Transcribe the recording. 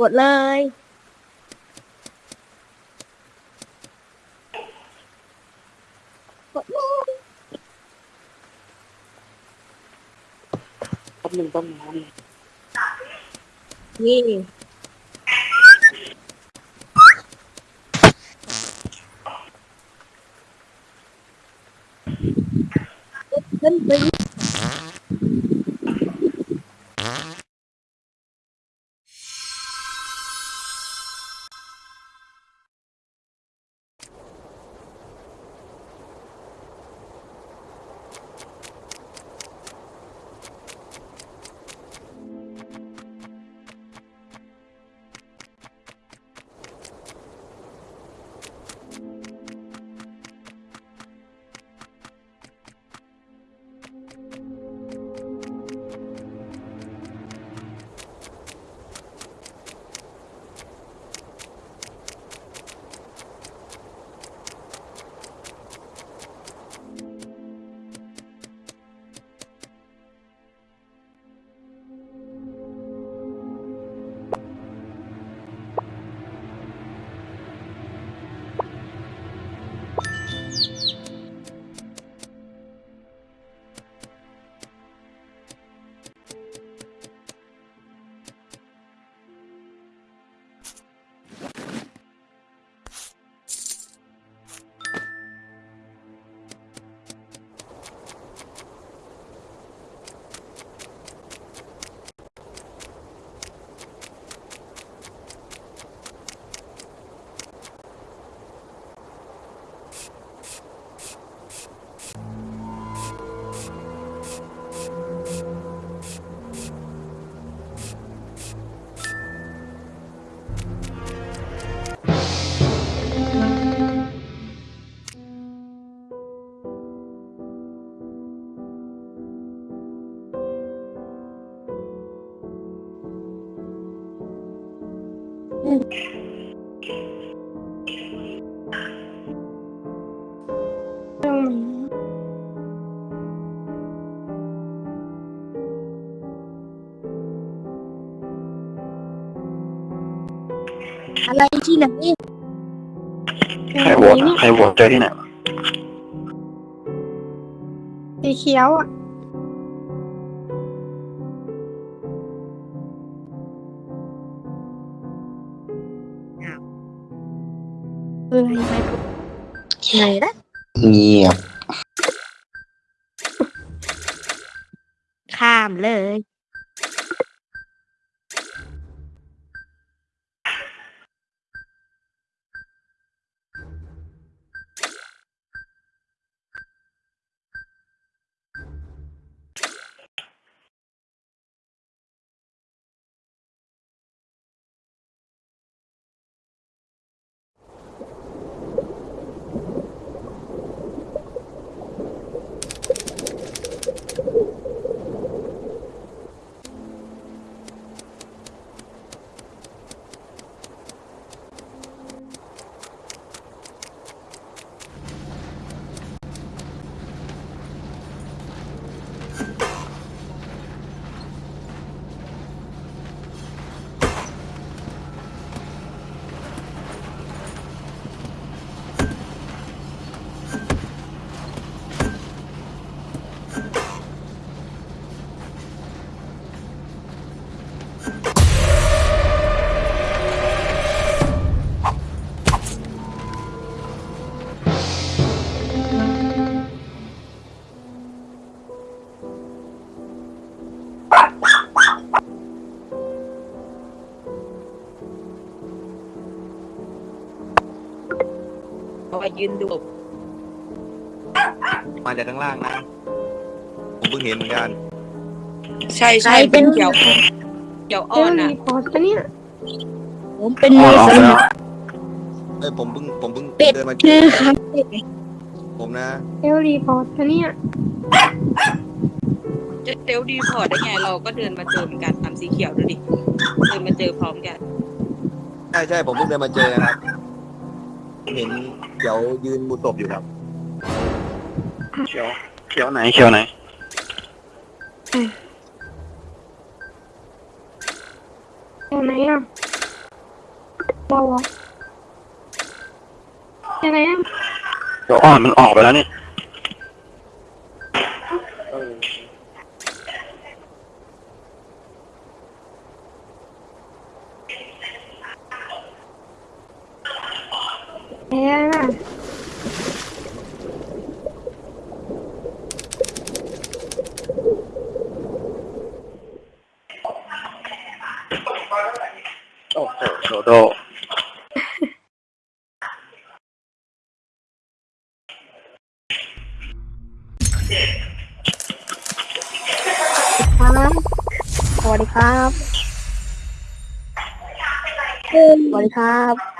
กดเลย กดเลยต้องหนึ่งต้องน้ำนี่ขึ้นไป ừ. Ala chi là gì? Hay bột, à? hay bột chơi thế nào? Thì khéo. À. ไงนะเงียบ ข้ามเลย เขายืนดูมาจากข้างล่างนะ ผมเพิ่งเห็นเหมือนกัน ใช่ใช่เป็นเขียวเขียวอ่อนอะ พอสเนี่ย ผมเป็นมือสมัคเอ้ยผมเพิ่งผมเพิ่งเดินมาเจคืออครับผมนะ เอลรีพอร์ตปะเนี่ย จะเซลดีพอร์ตได้ไงเราก็เดินมาเจอเหมือนกันตามสีเขียวดูดิ เดินมาเจอพร้อมกัน ใช่ใช่ผมเพิ่งเดินมาเจอครับ เห็นเขียวยืนมุดศพอยู่ครับ เขียว เขียวไหน เขียวไหนตรงไหนอะเราเหรอยังไงอะเขียวอ่อนมันออกไปแล้วนี่เออ แพ้น่ะ โอ้ โหโดโดครับสวัสดีครับสวัสดีครับ